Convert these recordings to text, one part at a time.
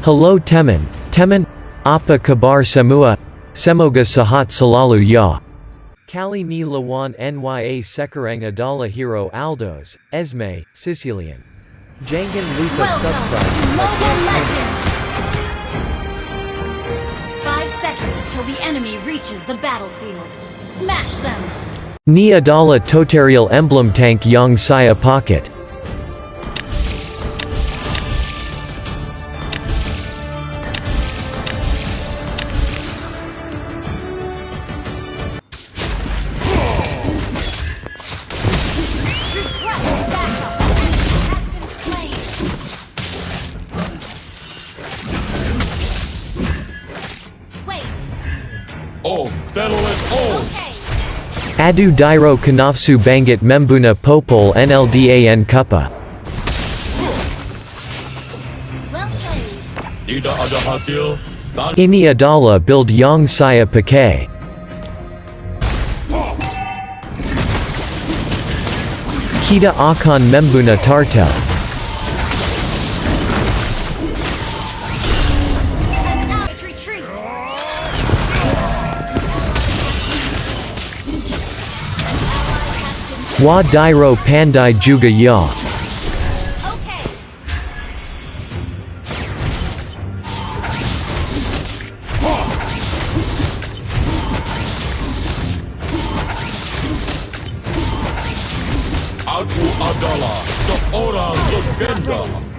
Hello temen, temen, apa kabar semua, semoga sahat selalu ya. Kali ni lawan nya sekarang adalah hero Aldous, Esme, Cecilion. Jangan lupa subscribe. Mobile Legends! Five seconds till the enemy reaches the battlefield. Smash them! Ni adalah tutorial emblem tank yang saya pocket. Battle is! Okay! Adu Dairo Kanafsu Bangat Membuna Popol NLDAN Kupa. Well played! Tidak ada hasil, dan Ini adalah build yang saya pakai. Kita akan membuna tartel. Wa Dairo Pandai juga ya. Aku adalah seorang legenda.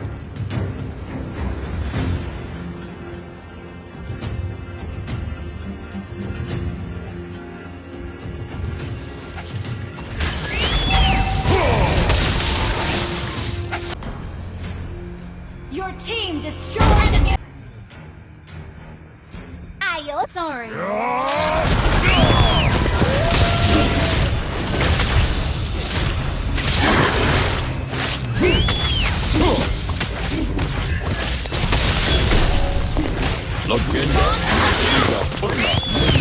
Your team destroyed! Ayo! Sorry! Legenda tidak pernah menyerah.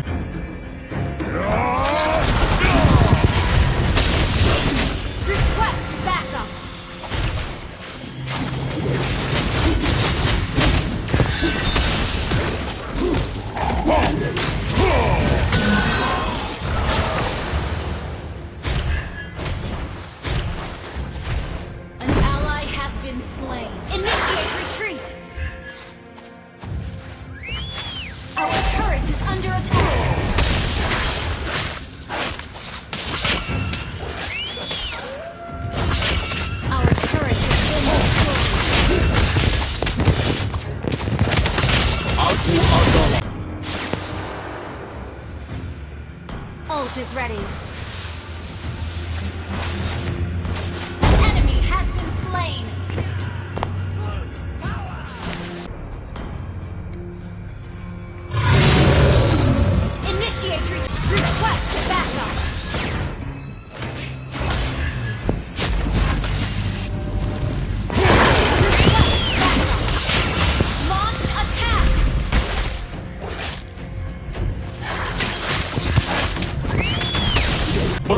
tunggal request backup! An ally has been slain. Initiate retreat! Ready.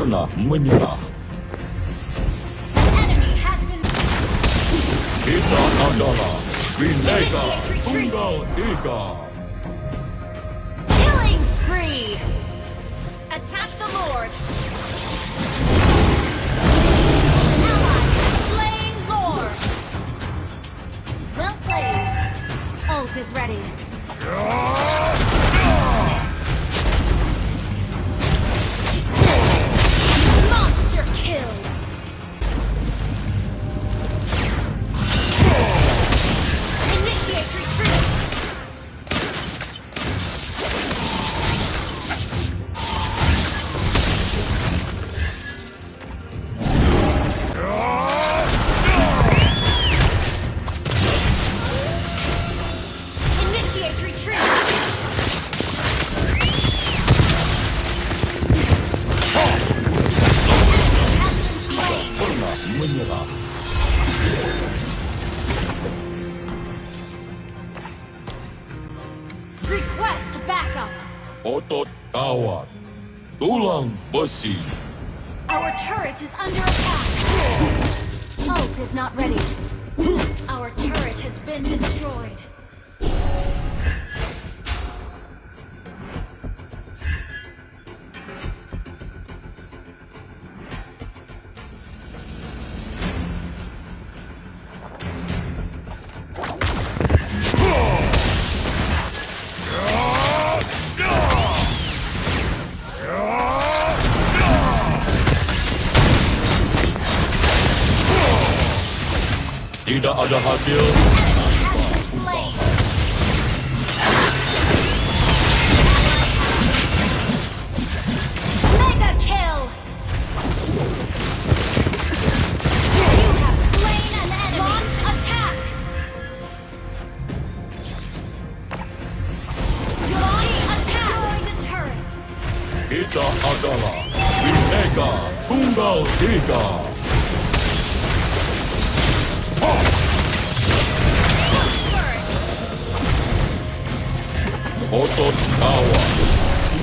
Чорна мені. Ika Andala, Grenada, Bunga Ika. Killing spree! Attack the Lord! Ally slain Lord! Well played. Ult is ready. Our turret is under attack! Ult is not ready. Our turret has been destroyed. Tidak ada hasil. Has. Mega kill! You have slain an enemy. Launch attack! Launch attack! Destroyed a turret. Kita adalah Bhinneka Tunggal Ika.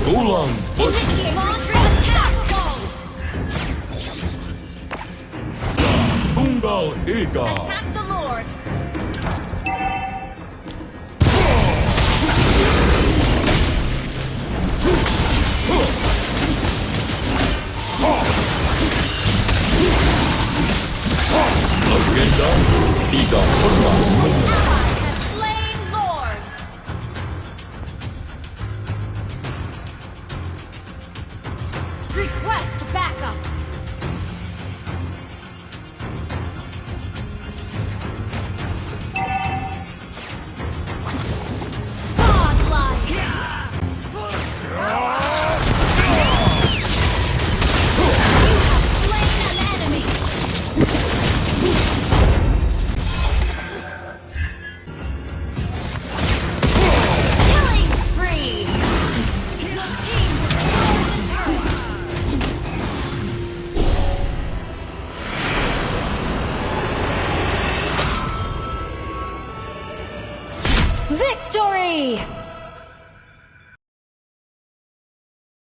Tulang besi. Initiate launch attack! Request backup!